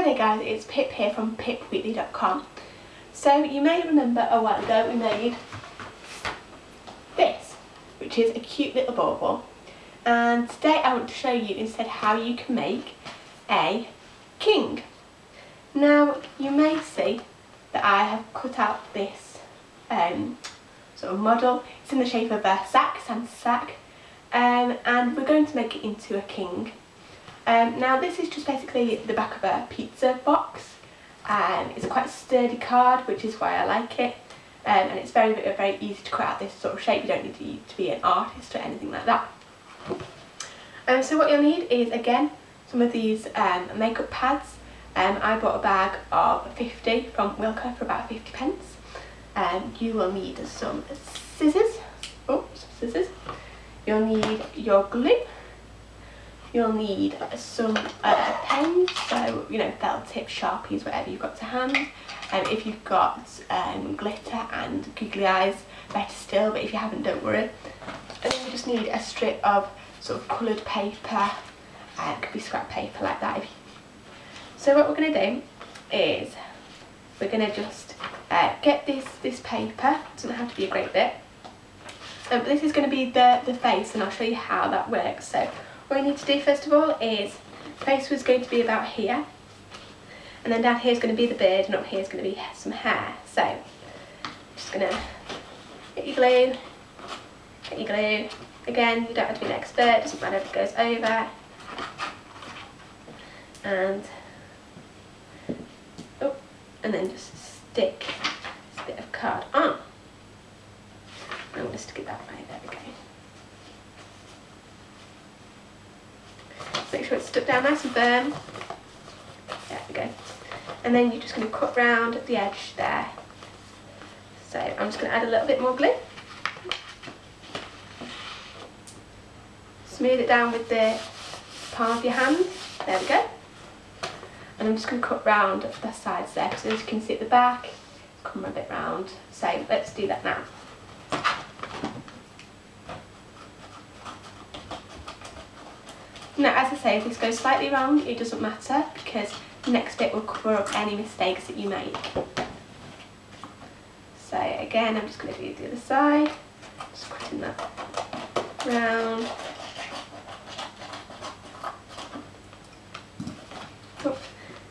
Hi there guys, it's Pip here from pipweekly.com. So you may remember a while ago we made this, which is a cute little bauble. And today I want to show you instead how you can make a king. Now you may see that I have cut out this um, sort of model. It's in the shape of a sack, Santa sack, um, and we're going to make it into a king. Um, now this is just basically the back of a pizza box. Um, it's quite sturdy card, which is why I like it. Um, and it's very, very easy to cut out this sort of shape. You don't need to, to be an artist or anything like that. Um, so what you'll need is, again, some of these um, makeup pads. Um, I bought a bag of 50 from Wilko for about 50 pence. You will need some scissors. Oops, scissors. You'll need your glue. You'll need some uh, pens, so you know felt tip, sharpies, whatever you've got to hand. Um, if you've got um, glitter and googly eyes, better still, but if you haven't, don't worry. And then you just need a strip of sort of coloured paper, uh, it could be scrap paper like that. So what we're going to do is we're going to just uh, get this, this paper, it doesn't have to be a great bit, um, this is going to be the, the face and I'll show you how that works. So what you need to do first of all is face was going to be about here and then down here is going to be the beard and up here is going to be some hair. So just going to get your glue get your glue. Again you don't have to be an expert doesn't matter if it goes over. And oh and then just stick this bit of card on. I'm going to stick it that way there we go Make sure it's stuck down nice and firm. There we go. And then you're just going to cut round the edge there. So I'm just going to add a little bit more glue. Smooth it down with the palm of your hand. There we go. And I'm just going to cut round the sides there because as you can see at the back, come a bit round. So let's do that now. Now as I say, if this goes slightly wrong, it doesn't matter because the next bit will cover up any mistakes that you make. So again, I'm just going to do the other side, just cutting that round. Oh,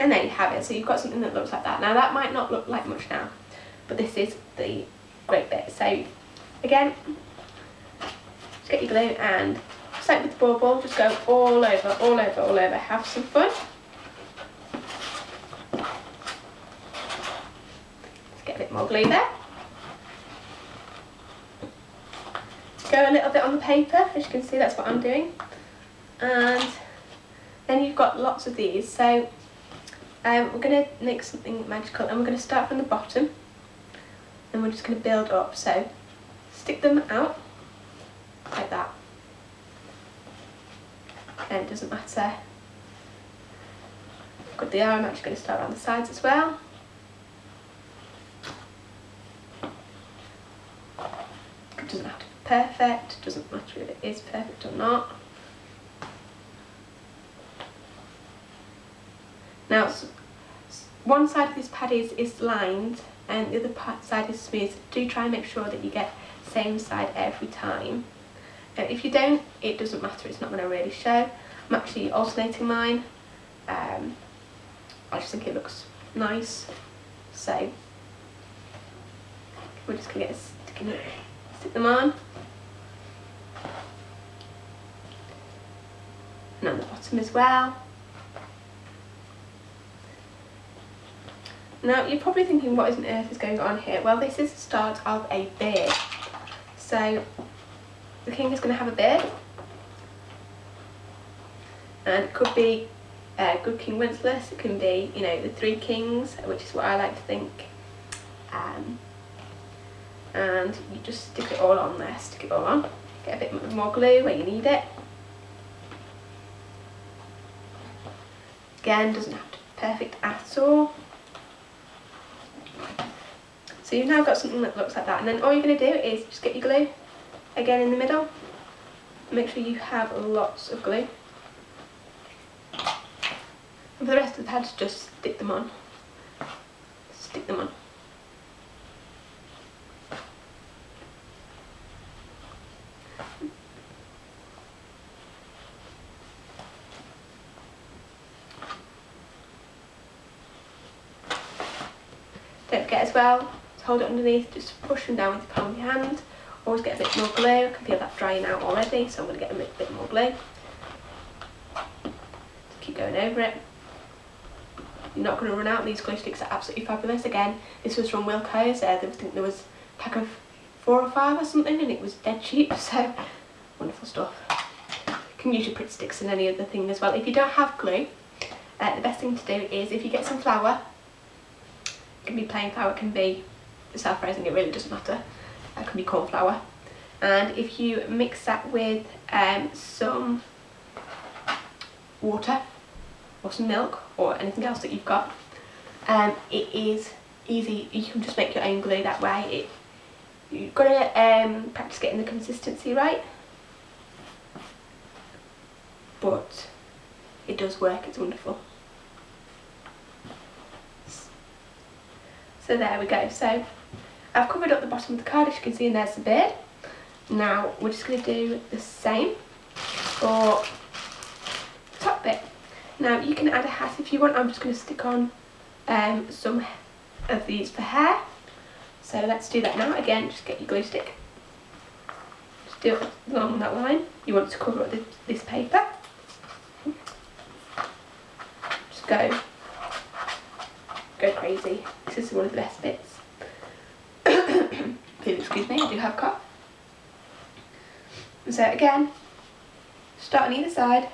and there you have it, so you've got something that looks like that. Now that might not look like much now, but this is the great bit. So again, just get your glue and just the bauble, just go all over, all over, all over. Have some fun. Let's get a bit more glue there. Go a little bit on the paper, as you can see that's what I'm doing. And then you've got lots of these. So um, we're going to make something magical and we're going to start from the bottom and we're just going to build up. So stick them out like that and it doesn't matter. Got the arm, I'm actually going to start around the sides as well. It doesn't have to be perfect, it doesn't matter if it is perfect or not. Now, one side of this pad is, is lined and the other side is smooth. Do try and make sure that you get same side every time. And if you don't, it doesn't matter, it's not going to really show. I'm actually alternating mine. Um, I just think it looks nice. So we're just going to get sticking it, stick them on. And on the bottom as well. Now you're probably thinking what on earth is going on here? Well this is the start of a beard. So the king is going to have a beard and it could be uh, Good King Wenceslas, it can be, you know, the Three Kings, which is what I like to think. Um, and you just stick it all on there, stick it all on. Get a bit more glue where you need it. Again, doesn't have to be perfect at all. So you've now got something that looks like that. And then all you're going to do is just get your glue again in the middle. Make sure you have lots of glue And For the rest of the pads, just stick them on. Stick them on. Don't forget as well to hold it underneath, just push them down with the palm of your hand. Always get a bit more glue, I can feel that drying out already, so I'm going to get a bit, more glue. Keep going over it. You're not going to run out, these glue sticks are absolutely fabulous. Again, this was from Wilko's, uh, I think there was a pack of four or five or something and it was dead cheap, so wonderful stuff. You can use your Pritt sticks and any other thing as well. If you don't have glue, uh, the best thing to do is if you get some flour, it can be plain flour, it can be self-raising, it really doesn't matter that can be corn flour and if you mix that with um, some water or some milk or anything else that you've got um, it is easy. You can just make your own glue that way. It, you've got to um, practice getting the consistency right. But it does work. It's wonderful. So there we go. So I've covered up the bottom of the card as you can see and there's the beard. Now we're just going to do the same for top bit. Now you can add a hat if you want, I'm just going to stick on um, some of these for hair. So let's do that now. Again, just get your glue stick. Just do it along that line. You want to cover up this, this paper. Just go, go crazy. This is one of the best bits. Excuse me, I do have a cough. So again, start on either side,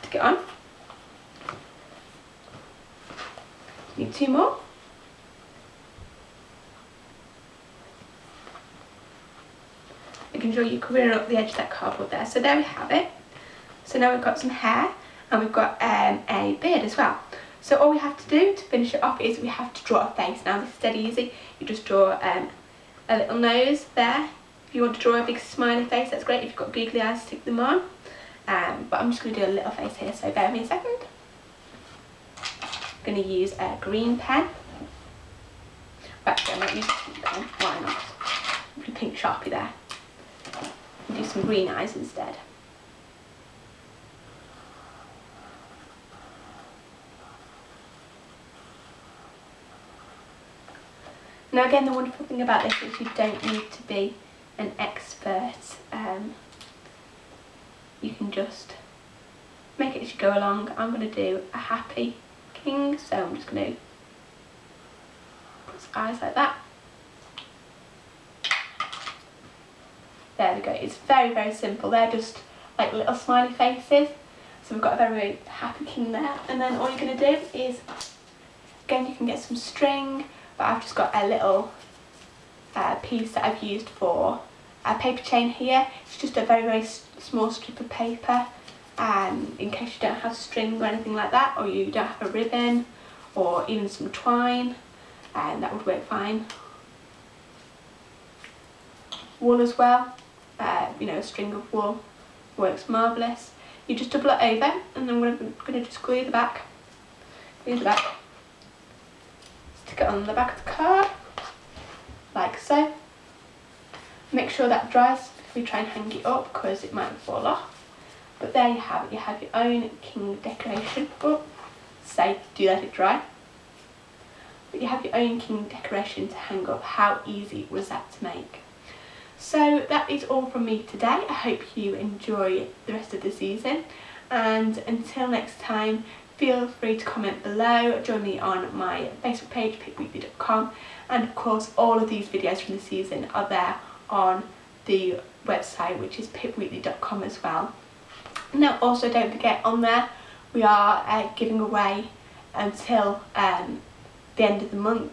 stick it on. Need two more. Making sure you're covering up the edge of that cardboard there. So there we have it. So now we've got some hair and we've got um, a beard as well. So all we have to do to finish it off is we have to draw a face. Now this is dead easy. You just draw um, a little nose there. If you want to draw a big smiley face, that's great. If you've got googly eyes, stick them on. Um, but I'm just going to do a little face here, so bear me a second. I'm going to use a green pen. Actually, I might use a pink pen. Why not? Pink sharpie there. do some green eyes instead. Now again, the wonderful thing about this is you don't need to be an expert. Um, you can just make it as you go along. I'm going to do a happy king, so I'm just going to put his eyes like that. There we go. It's very, very simple. They're just like little smiley faces. So we've got a very, happy king there. And then all you're going to do is, again, you can get some string but I've just got a little uh, piece that I've used for a paper chain here. It's just a very very small strip of paper um, in case you don't have string or anything like that or you don't have a ribbon or even some twine and that would work fine. Wool as well, uh, you know a string of wool works marvellous. You just double it over and then I'm going to just glue the back, glue the back stick it on the back of the card, like so. Make sure that dries before you try and hang it up because it might fall off. But there you have it, you have your own king decoration. Oh, say, do let it dry. But you have your own king decoration to hang up. How easy was that to make? So that is all from me today. I hope you enjoy the rest of the season. And until next time, feel free to comment below, join me on my Facebook page, pipweekly.com and of course all of these videos from the season are there on the website which is pipweekly.com as well. Now also don't forget on there we are uh, giving away until um, the end of the month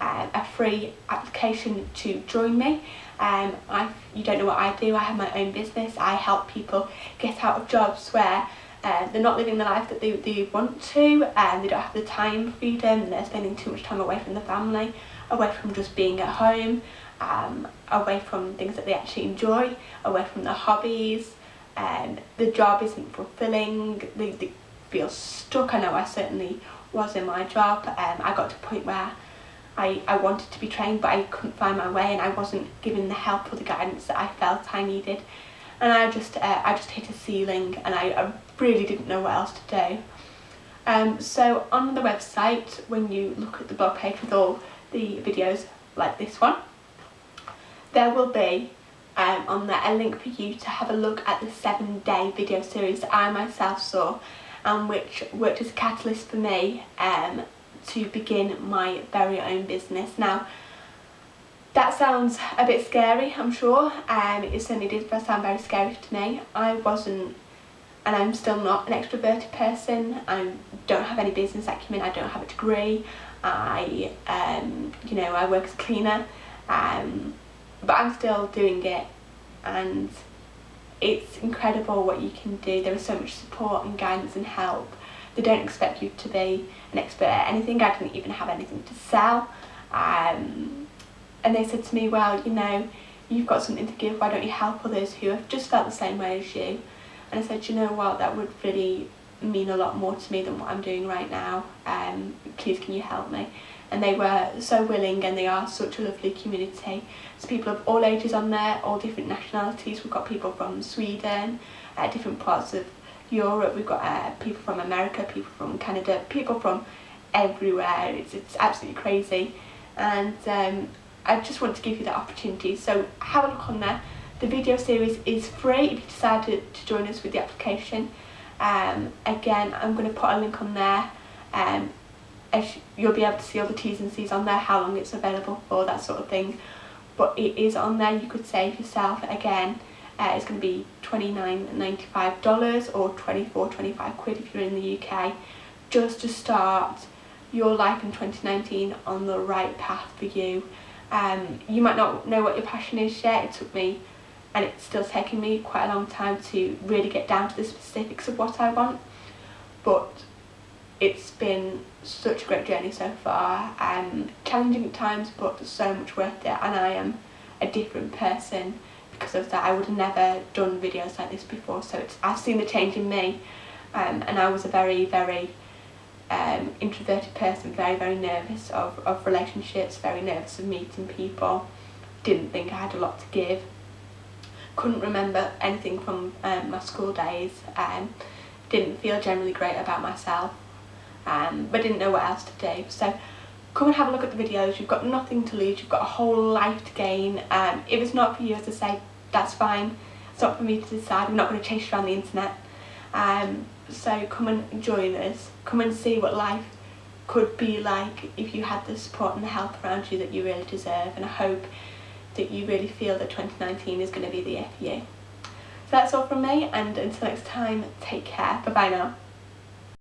uh, a free application to join me. Um, I, you don't know what I do, I have my own business, I help people get out of jobs where uh, they're not living the life that they, they want to and they don't have the time freedom and they're spending too much time away from the family away from just being at home um, away from things that they actually enjoy away from their hobbies and um, the job isn't fulfilling they, they, feel stuck. I know I certainly was in my job. Um, I got to a point where I, I wanted to be trained but I couldn't find my way and I wasn't given the help or the guidance that I felt I needed and I just uh, I just hit a ceiling and I, I really didn't know what else to do. Um, so on the website when you look at the blog page with all the videos like this one there will be um, on there a link for you to have a look at the seven day video series that I myself saw and which worked as a catalyst for me um, to begin my very own business. Now, that sounds a bit scary, I'm sure. Um, it certainly did sound very scary to me. I wasn't, and I'm still not an extroverted person. I don't have any business acumen. I don't have a degree. I, um, you know, I work as a cleaner. Um, but I'm still doing it, and it's incredible what you can do. There is so much support and guidance and help they don't expect you to be an expert at anything. I didn't even have anything to sell. Um, and they said to me, well, you know, you've got something to give, why don't you help others who have just felt the same way as you? And I said, you know what, that would really mean a lot more to me than what I'm doing right now. Um, please can you help me? And they were so willing and they are such a lovely community. There's people of all ages on there, all different nationalities. We've got people from Sweden, uh, different parts of Europe, we've got uh, people from America, people from Canada, people from everywhere. It's, it's absolutely crazy. And um, I just want to give you that opportunity. So have a look on there. The video series is free if you decide to, to join us with the application. Um, again, I'm going to put a link on there. Um, you'll be able to see all the T's and C's on there, how long it's available for, that sort of thing. But it is on there, you could save yourself again uh, it's going to be $29.95 or 24 25 quid if you're in the UK just to start your life in 2019 on the right path for you. Um, you might not know what your passion is yet, it took me and it's still taking me quite a long time to really get down to the specifics of what I want. But it's been such a great journey so far, um, challenging at times but so much worth it and I am a different person because of that. I would have never done videos like this before so it's, I've seen the change in me um, and I was a very very um, introverted person very very nervous of, of relationships very nervous of meeting people. Didn't think I had a lot to give couldn't remember anything from um, my school days um, didn't feel generally great about myself um, but didn't know what else to do. So come and have a look at the videos. You've got nothing to lose. You've got a whole life to gain. Um, if it's not for you as I say that's fine. It's not for me to decide. I'm not going to chase you around the internet. Um, so come and join us. Come and see what life could be like if you had the support and the help around you that you really deserve. And I hope that you really feel that 2019 is going to be the year for you. So that's all from me and until next time take care bye bye now